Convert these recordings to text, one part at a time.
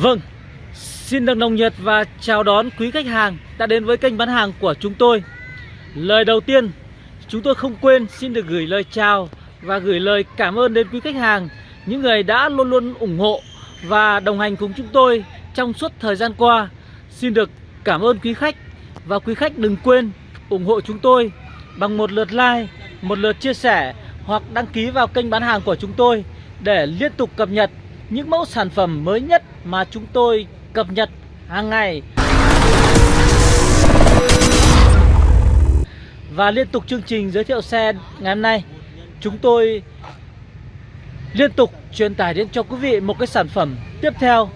Vâng, xin được nồng nhiệt và chào đón quý khách hàng đã đến với kênh bán hàng của chúng tôi. Lời đầu tiên, chúng tôi không quên xin được gửi lời chào và gửi lời cảm ơn đến quý khách hàng Những người đã luôn luôn ủng hộ và đồng hành cùng chúng tôi trong suốt thời gian qua. Xin được cảm ơn quý khách và quý khách đừng quên ủng hộ chúng tôi bằng một lượt like, một lượt chia sẻ hoặc đăng ký vào kênh bán hàng của chúng tôi để liên tục cập nhật những mẫu sản phẩm mới nhất mà chúng tôi cập nhật hàng ngày. Và liên tục chương trình giới thiệu xe ngày hôm nay, Chúng tôi liên tục truyền tải đến cho quý vị một cái sản phẩm tiếp theo,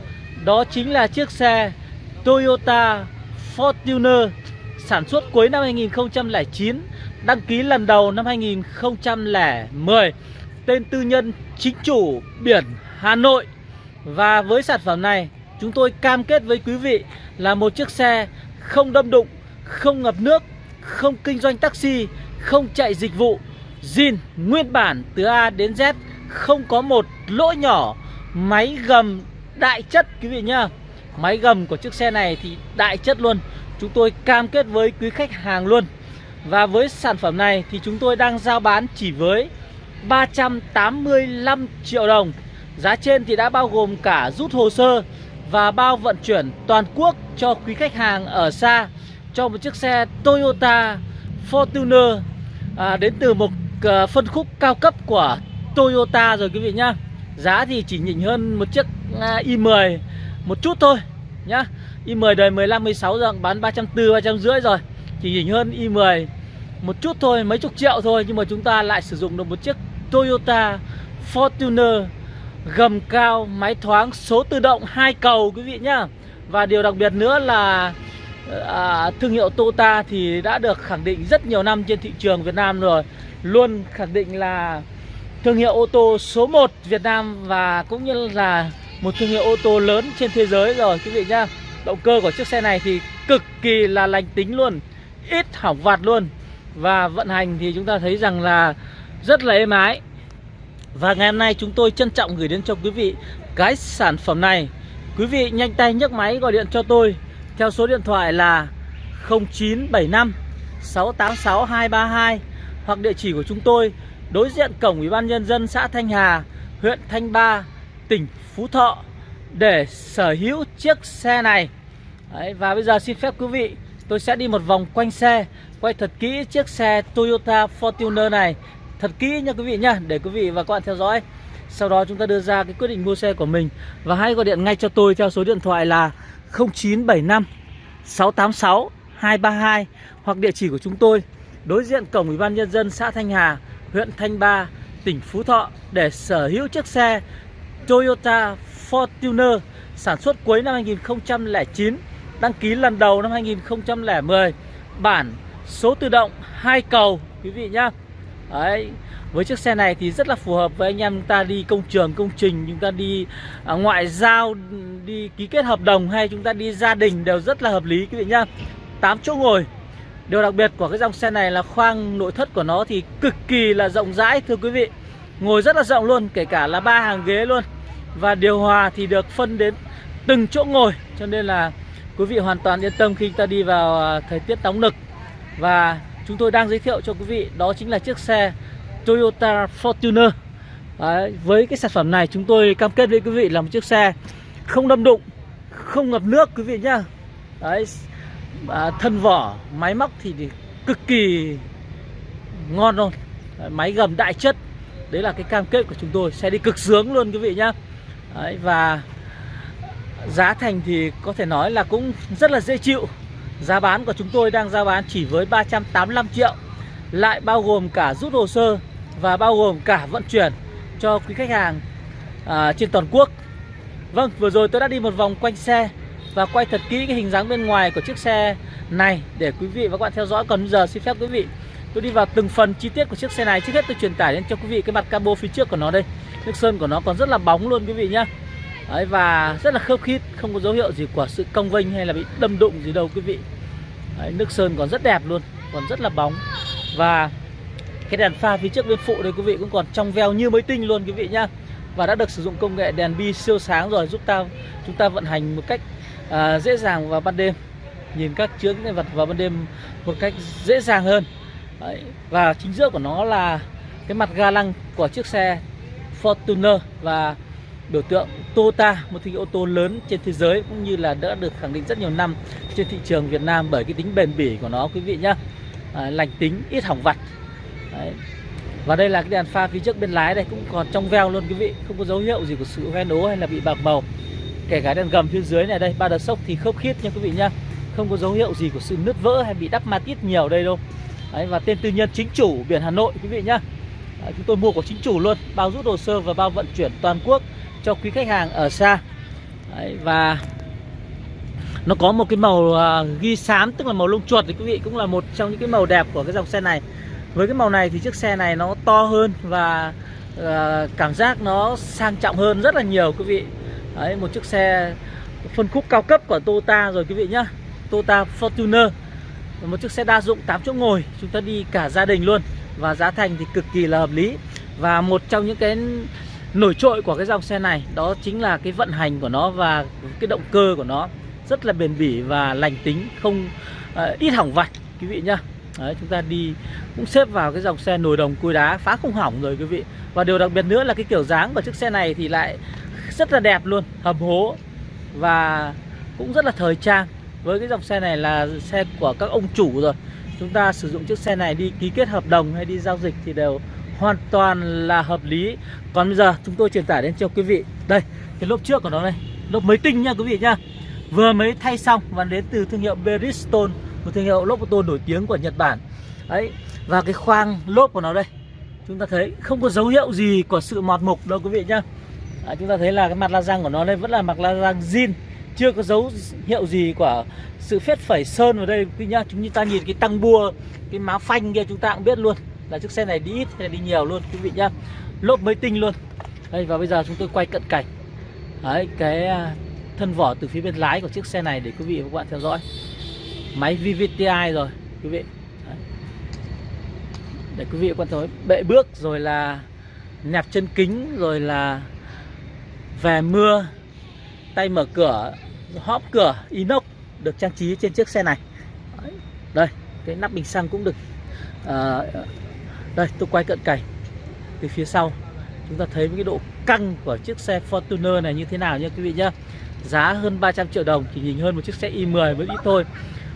Đó chính là chiếc xe Toyota Fortuner sản xuất cuối năm 2009 Đăng ký lần đầu năm 2010 Tên tư nhân chính chủ biển Hà Nội. Và với sản phẩm này chúng tôi cam kết với quý vị là một chiếc xe không đâm đụng, không ngập nước, không kinh doanh taxi, không chạy dịch vụ. Zin nguyên bản từ A đến Z không có một lỗ nhỏ máy gầm đại chất quý vị nhá. Máy gầm của chiếc xe này thì đại chất luôn. Chúng tôi cam kết với quý khách hàng luôn. Và với sản phẩm này thì chúng tôi đang giao bán chỉ với 385 triệu đồng. Giá trên thì đã bao gồm cả rút hồ sơ và bao vận chuyển toàn quốc cho quý khách hàng ở xa cho một chiếc xe Toyota Fortuner à, đến từ một à, phân khúc cao cấp của Toyota rồi quý vị nhá. Giá thì chỉ nhỉnh hơn một chiếc à, i10 một chút thôi nhá. i10 đời 15 16 giờ bán 340 350 rồi. Chỉ nhỉnh hơn i10 một chút thôi, mấy chục triệu thôi nhưng mà chúng ta lại sử dụng được một chiếc Toyota Fortuner gầm cao, máy thoáng, số tự động hai cầu quý vị nhá. Và điều đặc biệt nữa là à, thương hiệu Toyota thì đã được khẳng định rất nhiều năm trên thị trường Việt Nam rồi. Luôn khẳng định là thương hiệu ô tô số 1 Việt Nam và cũng như là một thương hiệu ô tô lớn trên thế giới rồi quý vị nhá. Động cơ của chiếc xe này thì cực kỳ là lành tính luôn, ít hỏng vặt luôn. Và vận hành thì chúng ta thấy rằng là rất là êm ái và ngày hôm nay chúng tôi trân trọng gửi đến cho quý vị cái sản phẩm này. Quý vị nhanh tay nhấc máy gọi điện cho tôi. Theo số điện thoại là 0975 686 232 Hoặc địa chỉ của chúng tôi Đối diện cổng Ủy ban Nhân dân xã Thanh Hà Huyện Thanh Ba Tỉnh Phú Thọ Để sở hữu chiếc xe này. Đấy, Và bây giờ xin phép quý vị Tôi sẽ đi một vòng quanh xe Quay thật kỹ chiếc xe Toyota Fortuner này thật kỹ nha quý vị nhá để quý vị và các bạn theo dõi. Sau đó chúng ta đưa ra cái quyết định mua xe của mình. Và hãy gọi điện ngay cho tôi theo số điện thoại là 0975 686 232 hoặc địa chỉ của chúng tôi đối diện cổng Ủy ban nhân dân xã Thanh Hà, huyện Thanh Ba, tỉnh Phú Thọ để sở hữu chiếc xe Toyota Fortuner sản xuất cuối năm 2009, đăng ký lần đầu năm 2010, bản số tự động hai cầu quý vị nhá. Đấy, với chiếc xe này thì rất là phù hợp với anh em ta đi công trường, công trình, chúng ta đi à, ngoại giao, đi ký kết hợp đồng hay chúng ta đi gia đình đều rất là hợp lý quý vị nhá. 8 chỗ ngồi. Điều đặc biệt của cái dòng xe này là khoang nội thất của nó thì cực kỳ là rộng rãi thưa quý vị. Ngồi rất là rộng luôn, kể cả là ba hàng ghế luôn. Và điều hòa thì được phân đến từng chỗ ngồi cho nên là quý vị hoàn toàn yên tâm khi ta đi vào à, thời tiết nóng nực. Và chúng tôi đang giới thiệu cho quý vị đó chính là chiếc xe Toyota Fortuner. Đấy, với cái sản phẩm này chúng tôi cam kết với quý vị là một chiếc xe không đâm đụng không ngập nước quý vị nhá. Đấy, à, thân vỏ máy móc thì, thì cực kỳ ngon luôn. Đấy, máy gầm đại chất. Đấy là cái cam kết của chúng tôi xe đi cực sướng luôn quý vị nhá. Đấy, và giá thành thì có thể nói là cũng rất là dễ chịu. Giá bán của chúng tôi đang giao bán chỉ với 385 triệu. Lại bao gồm cả rút hồ sơ Và bao gồm cả vận chuyển cho quý khách hàng à, trên toàn quốc. Vâng, vừa rồi tôi đã đi một vòng quanh xe Và quay thật kỹ cái hình dáng bên ngoài của chiếc xe này Để quý vị và các bạn theo dõi. Còn giờ xin phép quý vị Tôi đi vào từng phần chi tiết của chiếc xe này. Trước hết tôi truyền tải đến cho quý vị cái mặt cabo phía trước của nó đây. Nước sơn của nó còn rất là bóng luôn quý vị nhá. Đấy, và rất là khớp khít không có dấu hiệu gì của sự cong vênh hay là bị đâm đụng gì đâu quý vị. Đấy, nước sơn còn rất đẹp luôn còn rất là bóng. Và cái đèn pha phía trước bên phụ đây quý vị cũng còn trong veo như mới tinh luôn quý vị nhá. Và đã được sử dụng công nghệ đèn bi siêu sáng rồi giúp ta chúng ta vận hành một cách à, dễ dàng vào ban đêm. Nhìn các chướng cái vật vào ban đêm một cách dễ dàng hơn. Đấy. và chính giữa của nó là cái mặt ga lăng của chiếc xe Fortuner. Và biểu tượng Toyota một thương hiệu ô tô lớn trên thế giới cũng như là đã được khẳng định rất nhiều năm trên thị trường Việt Nam bởi cái tính bền bỉ của nó quý vị nhá. À, lành tính ít hỏng vặt. Đấy. và đây là cái đèn pha phía trước bên lái đây cũng còn trong veo luôn quý vị. Không có dấu hiệu gì của sự hoen ố hay là bị bạc màu. Kể cả đèn gầm phía dưới này đây ba đợt sốc thì khớp khít nha quý vị nhá. Không có dấu hiệu gì của sự nứt vỡ hay bị đắp ma tiết nhiều đây đâu. Đấy, và tên tư nhân chính chủ biển Hà Nội quý vị nhá. Đấy, chúng tôi mua của chính chủ luôn bao rút hồ sơ và bao vận chuyển toàn quốc cho quý khách hàng ở xa. Đấy, và nó có một cái màu à, ghi xám tức là màu lông chuột thì quý vị cũng là một trong những cái màu đẹp của cái dòng xe này. Với cái màu này thì chiếc xe này nó to hơn và uh, cảm giác nó sang trọng hơn rất là nhiều quý vị. Đấy, một chiếc xe phân khúc cao cấp của Toyota rồi quý vị nhá. Toyota Fortuner. Một chiếc xe đa dụng 8 chỗ ngồi chúng ta đi cả gia đình luôn và giá thành thì cực kỳ là hợp lý. Và một trong những cái nổi trội của cái dòng xe này đó chính là cái vận hành của nó và cái động cơ của nó rất là bền bỉ và lành tính không uh, ít hỏng vặt quý vị nhá. Đấy, chúng ta đi cũng xếp vào cái dòng xe nồi đồng cối đá phá không hỏng rồi quý vị. Và điều đặc biệt nữa là cái kiểu dáng của chiếc xe này thì lại rất là đẹp luôn hầm hố và cũng rất là thời trang. Với cái dòng xe này là xe của các ông chủ rồi. Chúng ta sử dụng chiếc xe này đi ký kết hợp đồng hay đi giao dịch thì đều hoàn toàn là hợp lý. Còn bây giờ chúng tôi truyền tải đến cho quý vị. Đây cái lốp trước của nó đây lốp mới tinh nha quý vị nha. vừa mới thay xong và đến từ thương hiệu Bridgestone một thương hiệu lốp ô tô nổi tiếng của Nhật Bản. Đấy và cái khoang lốp của nó đây. Chúng ta thấy không có dấu hiệu gì của sự mọt mục đâu quý vị nhá. À, chúng ta thấy là cái mặt la răng của nó đây vẫn là mặt la răng zin. Chưa có dấu hiệu gì của sự phết phẩy sơn vào đây quý nhá. Chúng ta nhìn cái tăng bua cái má phanh kia chúng ta cũng biết luôn là chiếc xe này đi ít hay là đi nhiều luôn quý vị nhá. Lốp mới tinh luôn. Đây và bây giờ chúng tôi quay cận cảnh. Đấy cái à, thân vỏ từ phía bên lái của chiếc xe này để quý vị và các bạn theo dõi. Máy VVTi rồi quý vị. Đấy. để quý vị quan thấy bệ bước rồi là nẹp chân kính rồi là về mưa tay mở cửa hóp cửa inox được trang trí trên chiếc xe này. Đấy. đây cái nắp bình xăng cũng được uh, đây tôi quay cận cảnh. Từ phía sau chúng ta thấy cái độ căng của chiếc xe Fortuner này như thế nào nha quý vị nhá. Giá hơn 300 triệu đồng chỉ nhìn hơn một chiếc xe i10 mới ít thôi.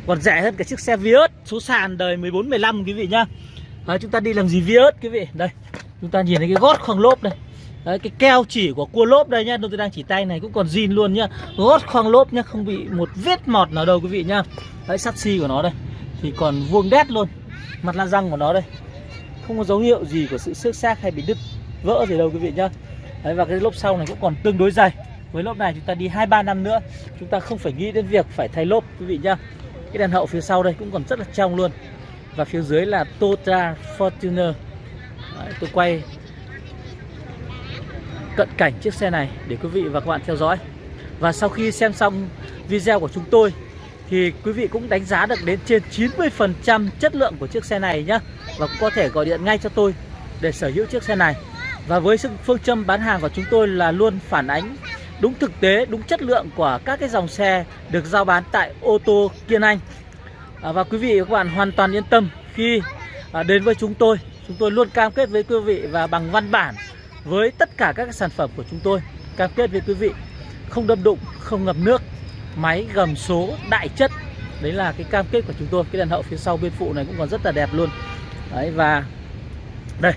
Còn rẻ hơn cả chiếc xe Vios số sàn đời 14 15 quý vị nhá. Đấy, chúng ta đi làm gì Vios quý vị? Đây chúng ta nhìn thấy cái gót khoang lốp đây. Đấy, cái keo chỉ của cua lốp đây nhá. Tôi đang chỉ tay này cũng còn zin luôn nhá. Gót khoang lốp nhá không bị một vết mọt nào đâu quý vị nhá. Đấy sắt xi của nó đây. Thì còn vuông đét luôn. Mặt la răng của nó đây không có dấu hiệu gì của sự xước xác hay bị đứt vỡ gì đâu quý vị nhá. Đấy và cái lốp sau này cũng còn tương đối dày với lốp này chúng ta đi hai ba năm nữa chúng ta không phải nghĩ đến việc phải thay lốp quý vị nhá. Cái đèn hậu phía sau đây cũng còn rất là trong luôn. Và phía dưới là Toyota Fortuner. Đấy, tôi quay cận cảnh chiếc xe này để quý vị và các bạn theo dõi. Và sau khi xem xong video của chúng tôi thì quý vị cũng đánh giá được đến trên 90% chất lượng của chiếc xe này nhá và cũng có thể gọi điện ngay cho tôi để sở hữu chiếc xe này. Và với sự phương châm bán hàng của chúng tôi là luôn phản ánh đúng thực tế, đúng chất lượng của các cái dòng xe được giao bán tại ô tô Kiên Anh. À, và quý vị và các bạn hoàn toàn yên tâm khi à, đến với chúng tôi. Chúng tôi luôn cam kết với quý vị và bằng văn bản với tất cả các sản phẩm của chúng tôi cam kết với quý vị không đâm đụng không ngập nước máy gầm số đại chất. Đấy là cái cam kết của chúng tôi. Cái đèn hậu phía sau bên phụ này cũng còn rất là đẹp luôn đấy và đây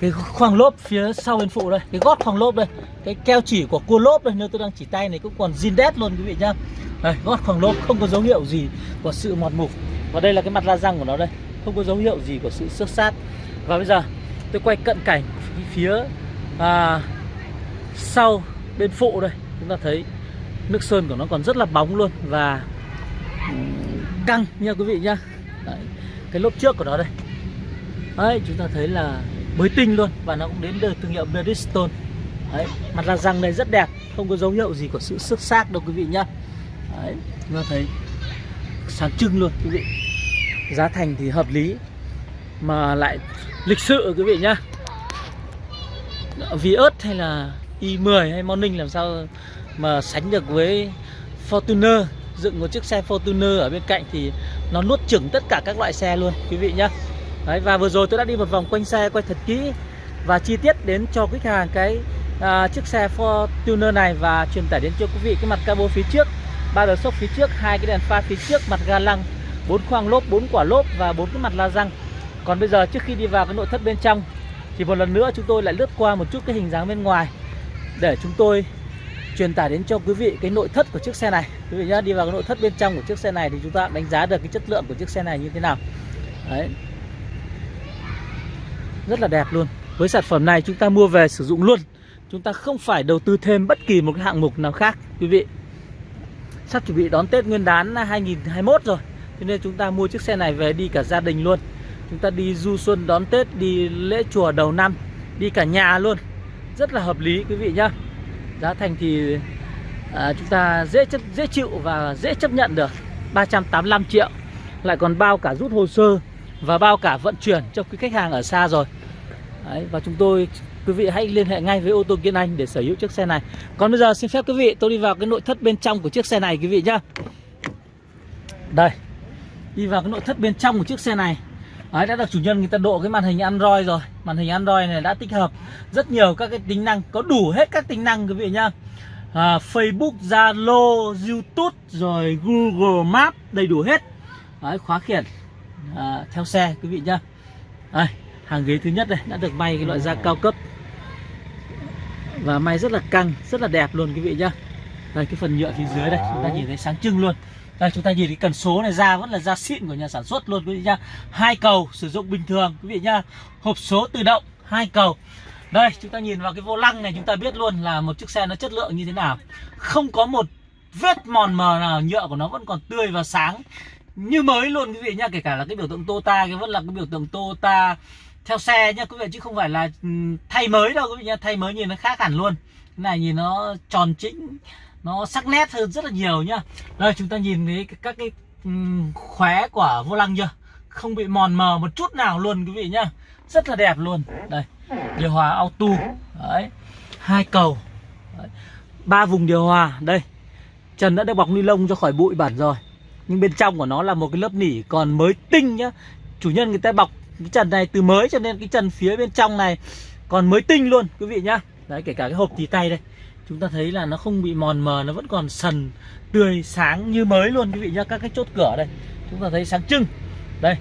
cái khoang lốp phía sau bên phụ đây cái gót khoang lốp đây cái keo chỉ của cua lốp đây nếu tôi đang chỉ tay này cũng còn zin đét luôn quý vị nhá. Đây gót khoang lốp không có dấu hiệu gì của sự mọt mục và đây là cái mặt la răng của nó đây không có dấu hiệu gì của sự xước sát. Và bây giờ tôi quay cận cảnh phía à, sau bên phụ đây chúng ta thấy nước sơn của nó còn rất là bóng luôn và ừ, căng nha quý vị nhá. Đấy, cái lốp trước của nó đây. Đấy, chúng ta thấy là mới tinh luôn và nó cũng đến từ thương hiệu Bridgestone. Đấy, mặt la răng này rất đẹp không có dấu hiệu gì của sự xước xác đâu quý vị nhá. Đấy, chúng ta thấy sáng trưng luôn quý vị. Giá thành thì hợp lý mà lại lịch sự quý vị nhá. Vios hay là i10 hay Morning làm sao mà sánh được với Fortuner. Dựng một chiếc xe Fortuner ở bên cạnh thì nó nuốt chửng tất cả các loại xe luôn quý vị nhá. Đấy, và vừa rồi tôi đã đi một vòng quanh xe quay thật kỹ và chi tiết đến cho khách hàng cái à, chiếc xe Fortuner này và truyền tải đến cho quý vị cái mặt cabo phía trước ba đờ sốc phía trước hai cái đèn pha phía trước mặt ga lăng bốn khoang lốp bốn quả lốp và bốn cái mặt la răng. Còn bây giờ trước khi đi vào cái nội thất bên trong thì một lần nữa chúng tôi lại lướt qua một chút cái hình dáng bên ngoài để chúng tôi truyền tải đến cho quý vị cái nội thất của chiếc xe này. Quý vị nhá đi vào cái nội thất bên trong của chiếc xe này thì chúng ta đánh giá được cái chất lượng của chiếc xe này như thế nào. Đấy rất là đẹp luôn. Với sản phẩm này chúng ta mua về sử dụng luôn. Chúng ta không phải đầu tư thêm bất kỳ một cái hạng mục nào khác quý vị. Sắp chuẩn bị đón Tết Nguyên đán 2021 rồi cho nên chúng ta mua chiếc xe này về đi cả gia đình luôn. Chúng ta đi du xuân đón Tết đi lễ chùa đầu năm đi cả nhà luôn. Rất là hợp lý quý vị nhá. Giá thành thì à, chúng ta dễ chấp dễ chịu và dễ chấp nhận được. 385 triệu. Lại còn bao cả rút hồ sơ và bao cả vận chuyển cho quý khách hàng ở xa rồi. Đấy, và chúng tôi quý vị hãy liên hệ ngay với ô tô Kiên Anh để sở hữu chiếc xe này. Còn bây giờ xin phép quý vị tôi đi vào cái nội thất bên trong của chiếc xe này quý vị nhá. Đây đi vào cái nội thất bên trong của chiếc xe này. Đấy, đã được chủ nhân người ta độ cái màn hình Android rồi. Màn hình Android này đã tích hợp rất nhiều các cái tính năng Có đủ hết các tính năng quý vị nhá. À, Facebook, Zalo, Youtube Rồi Google Maps đầy đủ hết. Đấy, khóa khiển à, theo xe quý vị nhá Đây, hàng ghế thứ nhất đây đã được may cái loại da cao cấp Và may rất là căng, rất là đẹp luôn quý vị nhá Đây cái phần nhựa phía dưới đây chúng ta nhìn thấy sáng trưng luôn đây chúng ta nhìn cái cần số này ra vẫn là da xịn của nhà sản xuất luôn quý vị nhá. Hai cầu sử dụng bình thường quý vị nhá. Hộp số tự động hai cầu. Đây chúng ta nhìn vào cái vô lăng này chúng ta biết luôn là một chiếc xe nó chất lượng như thế nào. Không có một vết mòn mờ nào nhựa của nó vẫn còn tươi và sáng như mới luôn, quý vị nhá. Kể cả là cái biểu tượng Toyota cái vẫn là cái biểu tượng Toyota theo xe nhá, quý vị, chứ không phải là thay mới đâu, quý vị nhá. Thay mới nhìn nó khác hẳn luôn. Cái này nhìn nó tròn chỉnh nó sắc nét hơn rất là nhiều nhá đây, chúng ta nhìn thấy các cái khóe của vô lăng chưa không bị mòn mờ một chút nào luôn, quý vị nhá rất là đẹp luôn đây, điều hòa auto đấy, hai cầu ba vùng điều hòa đây trần đã được bọc ni lông cho khỏi bụi bẩn rồi nhưng bên trong của nó là một cái lớp nỉ còn mới tinh nhá. Chủ nhân người ta bọc cái trần này từ mới cho nên cái trần phía bên trong này còn mới tinh luôn, quý vị nhá. Đấy, kể cả cái hộp tì tay đây. Chúng ta thấy là nó không bị mòn mờ, nó vẫn còn sần, tươi, sáng như mới luôn, quý vị nhá. Các cái chốt cửa đây, chúng ta thấy sáng trưng. Đây,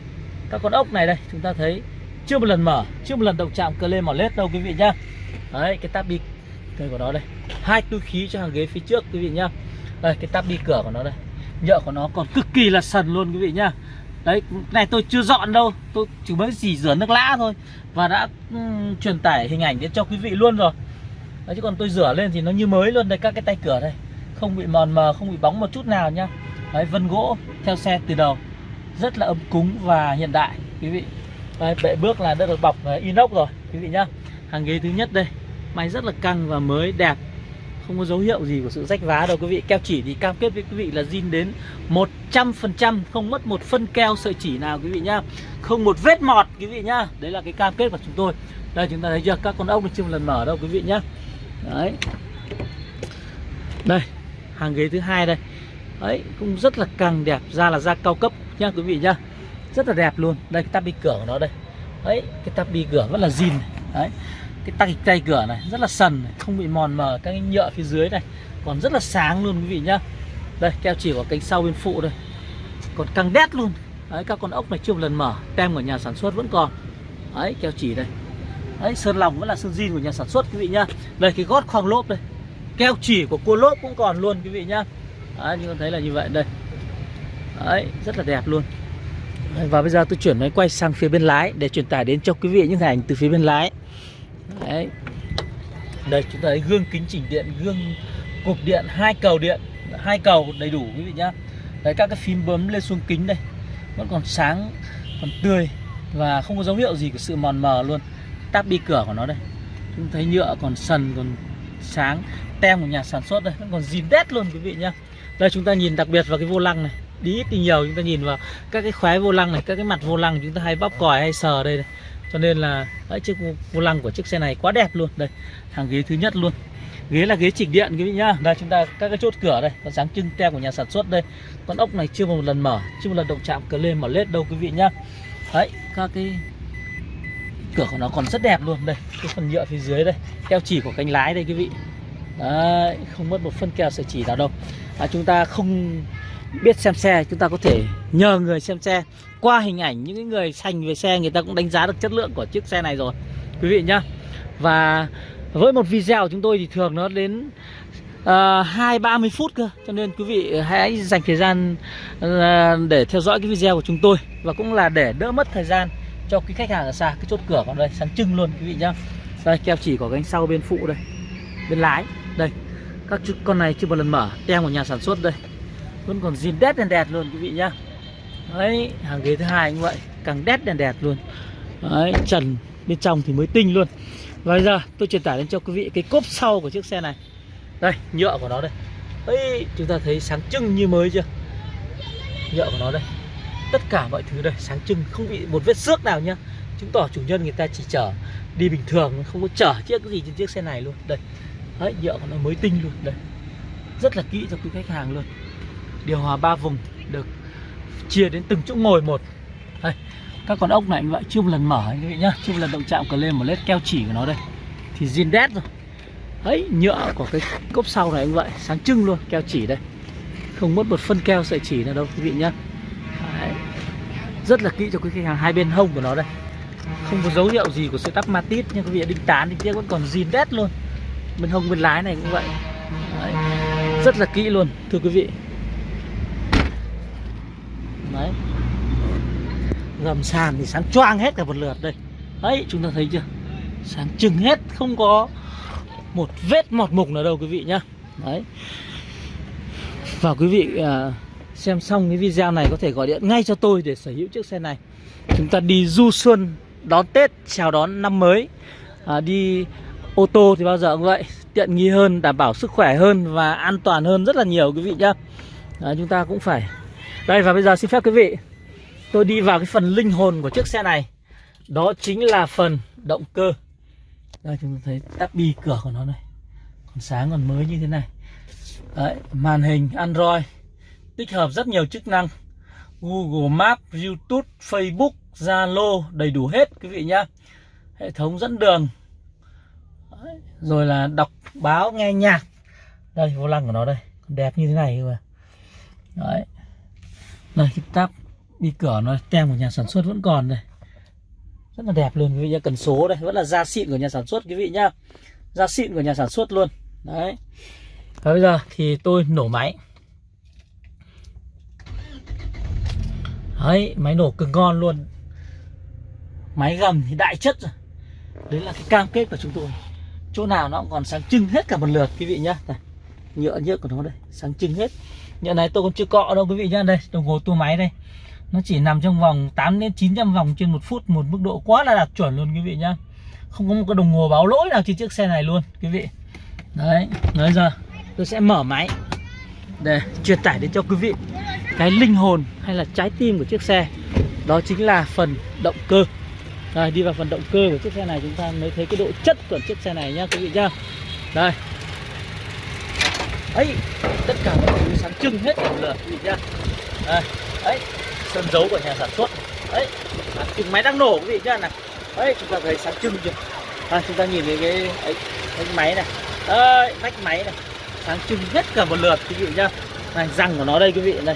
các con ốc này đây, chúng ta thấy chưa một lần mở, chưa một lần động chạm cơ lên mỏ lết đâu, quý vị nhá. Đấy, cái tab đi cây của nó đây. Hai túi khí cho hàng ghế phía trước, quý vị nhá. Đây, cái tab đi cửa của nó đây nhựa của nó còn cực kỳ là sần luôn quý vị nhá. Đấy này tôi chưa dọn đâu tôi chỉ mới chỉ rửa nước lã thôi và đã um, truyền tải hình ảnh đến cho quý vị luôn rồi. Đấy, chứ còn tôi rửa lên thì nó như mới luôn đây các cái tay cửa đây. Không bị mòn mờ không bị bóng một chút nào nhá. Đấy vân gỗ theo xe từ đầu. Rất là ấm cúng và hiện đại quý vị. Đấy, bệ bước là đã được bọc à, inox rồi quý vị nhá. Hàng ghế thứ nhất đây. Máy rất là căng và mới đẹp không có dấu hiệu gì của sự rách vá đâu, quý vị. Keo chỉ thì cam kết với quý vị là zin đến 100% không mất một phân keo sợi chỉ nào, quý vị nhá. Không một vết mọt, quý vị nhá. Đấy là cái cam kết của chúng tôi. Đây, chúng ta thấy chưa? Các con ốc chưa một lần mở đâu, quý vị nhá. Đấy. Đây, hàng ghế thứ hai đây. Đấy, cũng rất là càng đẹp, da là da cao cấp nhá, quý vị nhá. Rất là đẹp luôn. Đây, cái tabi cửa của nó đây. Đấy, cái tabi cửa vẫn là zin đấy cái tay tay cửa này rất là sần này, không bị mòn mờ các cái nhựa phía dưới này còn rất là sáng luôn quý vị nhá. Đây keo chỉ của cánh sau bên phụ đây. Còn căng đét luôn. Đấy các con ốc này chưa một lần mở tem của nhà sản xuất vẫn còn. Đấy keo chỉ đây. Đấy sơn lòng vẫn là sơn zin của nhà sản xuất quý vị nhá. Đây cái gót khoang lốp đây. Keo chỉ của cua lốp cũng còn luôn quý vị nhá. Đấy như con thấy là như vậy đây. Đấy rất là đẹp luôn. Và bây giờ tôi chuyển máy quay sang phía bên lái để truyền tải đến cho quý vị những hình ảnh từ phía bên lái đấy. Đây chúng ta thấy gương kính chỉnh điện gương cục điện hai cầu điện hai cầu đầy đủ quý vị nhá. Đấy các cái phím bấm lên xuống kính đây vẫn còn sáng còn tươi và không có dấu hiệu gì của sự mòn mờ luôn. Táp bi cửa của nó đây. Chúng thấy nhựa còn sần còn sáng tem của nhà sản xuất đây vẫn còn zin đét luôn quý vị nhá. Đây chúng ta nhìn đặc biệt vào cái vô lăng này. Đi ít đi nhiều chúng ta nhìn vào các cái khóe vô lăng này các cái mặt vô lăng chúng ta hay bóp còi hay sờ đây, đây cho nên là đấy, chiếc vô lăng của chiếc xe này quá đẹp luôn. Đây hàng ghế thứ nhất luôn. Ghế là ghế chỉnh điện quý vị nhá. Đây chúng ta các cái chốt cửa đây có dáng trưng tem của nhà sản xuất đây. Con ốc này chưa một lần mở chưa một lần động chạm cờ lên mở lết đâu quý vị nhá. Đấy các cái cửa của nó còn rất đẹp luôn. Đây cái phần nhựa phía dưới đây keo chỉ của cánh lái đây quý vị. Đấy không mất một phân keo sợi chỉ nào đâu. À, chúng ta không biết xem xe chúng ta có thể nhờ người xem xe. Qua hình ảnh những người sành về xe người ta cũng đánh giá được chất lượng của chiếc xe này rồi quý vị nhá. Và với một video của chúng tôi thì thường nó đến ờ, hai ba mươi phút cơ. Cho nên quý vị hãy dành thời gian uh, để theo dõi cái video của chúng tôi. Và cũng là để đỡ mất thời gian cho quý khách hàng ở xa. Cái chốt cửa còn đây sáng trưng luôn quý vị nhá. Đây keo chỉ có cánh sau bên phụ đây bên lái. Đây các con này chưa một lần mở tem của nhà sản xuất đây vẫn còn zin đét đèn đẹp luôn, quý vị nhá. Đấy, hàng ghế thứ hai như vậy, càng đét đèn đẹp luôn. Đấy, trần bên trong thì mới tinh luôn. Và bây giờ tôi truyền tải đến cho quý vị cái cốp sau của chiếc xe này. Đây, nhựa của nó đây. Ấy chúng ta thấy sáng trưng như mới chưa? Nhựa của nó đây. Tất cả mọi thứ đây, sáng trưng, không bị một vết xước nào nhá. Chứng tỏ chủ nhân người ta chỉ chở đi bình thường, không có chở chiếc gì trên chiếc xe này luôn. Đây, đấy, nhựa của nó mới tinh luôn. Đây, rất là kỹ cho quý khách hàng luôn điều hòa ba vùng được chia đến từng chỗ ngồi một. Đây, các con ốc này như vậy chưa một lần mở anh nhá. Chưa một lần động chạm cờ lên một lết keo chỉ của nó đây. Thì zin đét rồi. Ấy nhựa của cái cốp sau này cũng vậy sáng trưng luôn, keo chỉ đây. Không mất một phân keo sợi chỉ nào đâu, quý vị nhá. Đấy. rất là kỹ cho quý khách hàng, hai bên hông của nó đây. Không có dấu hiệu gì của sợi tắp ma tít nhưng quý vị đinh tán thì tiếc vẫn còn zin đét luôn. Bên hông bên lái này cũng vậy. Đấy. rất là kỹ luôn, thưa quý vị đấy. Gầm sàn thì sáng choang hết cả một lượt đây. Đấy chúng ta thấy chưa? Sáng trưng hết không có một vết mọt mục nào đâu quý vị nhá. Đấy. Và quý vị à, xem xong cái video này có thể gọi điện ngay cho tôi để sở hữu chiếc xe này. Chúng ta đi du xuân đón tết chào đón năm mới. À, đi ô tô thì bao giờ cũng vậy tiện nghi hơn đảm bảo sức khỏe hơn và an toàn hơn rất là nhiều quý vị nhá. À, chúng ta cũng phải đây và bây giờ xin phép quý vị tôi đi vào cái phần linh hồn của chiếc xe này. Đó chính là phần động cơ. Đây chúng ta thấy tắp bi cửa của nó này. Còn sáng còn mới như thế này. Đấy, màn hình Android tích hợp rất nhiều chức năng. Google Maps, YouTube, Facebook, Zalo đầy đủ hết quý vị nhá. Hệ thống dẫn đường. Đấy, rồi là đọc báo nghe nhạc. Đây vô lăng của nó đây. Còn đẹp như thế này cơ mà. Đấy đây cái tắp đi cửa nó tem của nhà sản xuất vẫn còn đây. Rất là đẹp luôn quý vị nhá. Cần số đây vẫn là da xịn của nhà sản xuất quý vị nhá. Da xịn của nhà sản xuất luôn. Đấy. Và bây giờ thì tôi nổ máy. Đấy máy nổ cực ngon luôn. Máy gầm thì đại chất rồi. Đấy là cái cam kết của chúng tôi. Chỗ nào nó cũng còn sáng trưng hết cả một lượt quý vị nhá. Đây, nhựa nhựa của nó đây sáng trưng hết nhận này tôi còn chưa cọ đâu, quý vị nhá. Đây đồng hồ tua máy đây. Nó chỉ nằm trong vòng 8 đến 900 vòng trên một phút, một mức độ quá là đạt chuẩn luôn, quý vị nhá. Không có một cái đồng hồ báo lỗi nào trên chiếc xe này luôn, quý vị. Đấy, nói giờ, tôi sẽ mở máy. Để truyền tải đến cho quý vị cái linh hồn hay là trái tim của chiếc xe. Đó chính là phần động cơ. Rồi đi vào phần động cơ của chiếc xe này chúng ta mới thấy cái độ chất của chiếc xe này nhá, quý vị nhá. Đây ấy tất cả mọi thứ sáng trưng hết cả một lượt quý vị nhá đây ấy sơn dấu của nhà sản xuất. Đấy à, máy đang nổ quý vị nhá này đấy chúng ta thấy sáng trưng chưa? À, chúng ta nhìn thấy cái ấy, cái máy này. Ấy, vách máy này. Sáng trưng hết cả một lượt quý vị nhá này răng của nó đây quý vị đây.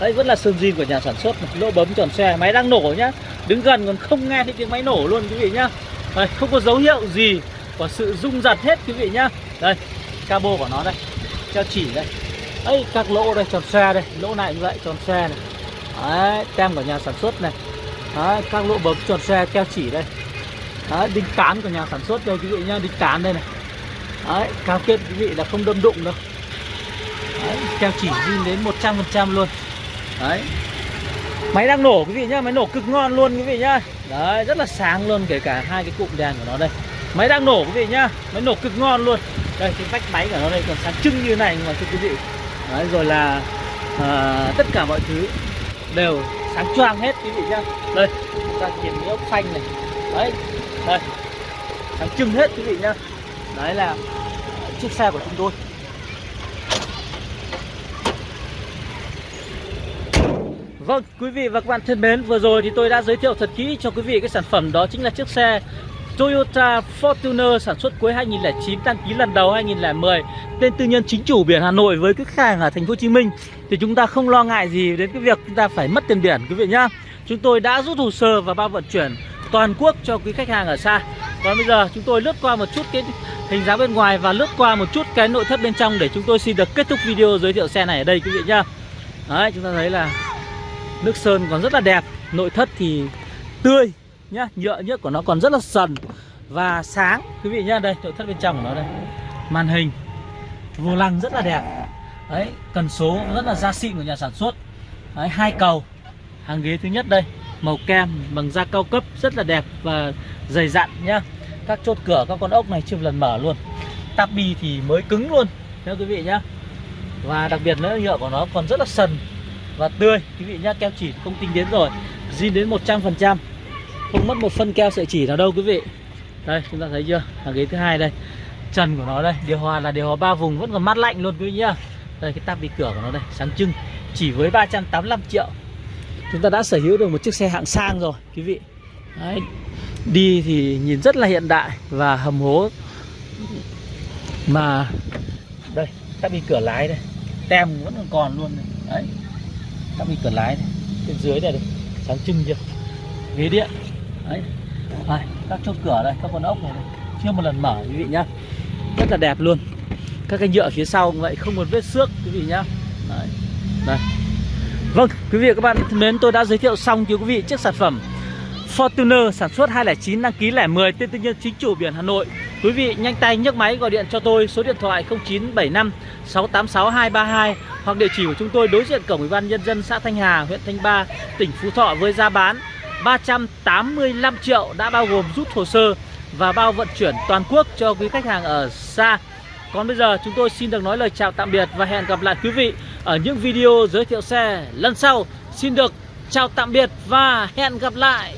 Đấy vẫn là sơn zin của nhà sản xuất này. lỗ bấm tròn xe máy đang nổ nhá. Đứng gần còn không nghe thấy tiếng máy nổ luôn quý vị nhá. Đây không có dấu hiệu gì của sự rung giật hết quý vị nhá. Đây cabo của nó đây treo chỉ đây ấy các lỗ đây tròn xe đây. Lỗ này như vậy tròn xe này. Đấy tem của nhà sản xuất này. Đấy, các lỗ bấm tròn xe keo chỉ đây. Đấy, đinh cán của nhà sản xuất đây quý vị nhá đinh cán đây này. Đấy cam kết quý vị là không đâm đụng đâu. Đấy, keo chỉ zin đến 100% luôn. Đấy. Máy đang nổ quý vị nhá máy nổ cực ngon luôn quý vị nhá. Đấy rất là sáng luôn kể cả hai cái cụm đèn của nó đây. Máy đang nổ quý vị nhá máy nổ cực ngon luôn đây cái vách máy của nó đây còn sáng trưng như này mà thưa quý vị. Đấy rồi là à, tất cả mọi thứ đều sáng choang hết quý vị nhá. Đây chúng ta nhìn cái ốc phanh này. Đấy đây. Sáng trưng hết quý vị nhá. Đấy là ờ, chiếc xe của chúng tôi. Vâng, quý vị và các bạn thân mến, vừa rồi thì tôi đã giới thiệu thật kỹ cho quý vị cái sản phẩm đó chính là chiếc xe Toyota Fortuner sản xuất cuối 2009 đăng ký lần đầu 2010 tên tư nhân chính chủ biển Hà Nội với khách hàng ở thành phố Hồ Chí Minh thì chúng ta không lo ngại gì đến cái việc chúng ta phải mất tiền biển quý vị nhá. Chúng tôi đã rút hồ sơ và bao vận chuyển toàn quốc cho quý khách hàng ở xa. Còn bây giờ chúng tôi lướt qua một chút cái hình dáng bên ngoài và lướt qua một chút cái nội thất bên trong để chúng tôi xin được kết thúc video giới thiệu xe này ở đây quý vị nhá. Đấy, chúng ta thấy là nước sơn còn rất là đẹp, nội thất thì tươi nhá, nhựa nhựa của nó còn rất là sần và sáng quý vị nhá, đây nội thất bên trong của nó đây. Màn hình vô lăng rất là đẹp. Đấy, cần số rất là da xịn của nhà sản xuất. Đấy, hai cầu. Hàng ghế thứ nhất đây, màu kem bằng da cao cấp rất là đẹp và dày dặn nhá. Các chốt cửa các con ốc này chưa một lần mở luôn. Tabi thì mới cứng luôn nha quý vị nhá. Và đặc biệt nữa nhựa của nó còn rất là sần và tươi quý vị nhá, keo chỉ không tinh đến rồi. Zin đến 100%. Không mất một phân keo sợi chỉ nào đâu quý vị. Đây chúng ta thấy chưa? Hàng ghế thứ hai đây. Trần của nó đây, điều hòa là điều hòa ba vùng vẫn còn mát lạnh luôn quý vị nhá. Đây cái tabi cửa của nó đây, sáng trưng chỉ với 385 triệu. Chúng ta đã sở hữu được một chiếc xe hạng sang rồi quý vị. Đấy, đi thì nhìn rất là hiện đại và hầm hố mà đây tắp bị cửa lái đây tem vẫn còn còn luôn này. đấy tắp bị cửa lái này. bên dưới này đây sáng trưng chưa ghế điện đấy. Đây, các chốt cửa đây các con ốc này, này. Chưa một lần mở quý vị nhá. Rất là đẹp luôn. Các cái nhựa phía sau cũng vậy không một vết xước quý vị nhá. Đấy. Đây vâng quý vị và các bạn thân mến tôi đã giới thiệu xong cho quý vị chiếc sản phẩm Fortuner sản xuất 209 đăng ký 010 tên tư nhân chính chủ biển Hà Nội. Quý vị nhanh tay nhấc máy gọi điện cho tôi số điện thoại 0975 686 232 hoặc địa chỉ của chúng tôi đối diện cổng Ủy ban nhân dân xã Thanh Hà, huyện Thanh Ba, tỉnh Phú Thọ với giá bán 385 triệu đã bao gồm rút hồ sơ và bao vận chuyển toàn quốc cho quý khách hàng ở xa. Còn bây giờ chúng tôi xin được nói lời chào tạm biệt và hẹn gặp lại quý vị ở những video giới thiệu xe lần sau. Xin được chào tạm biệt và hẹn gặp lại.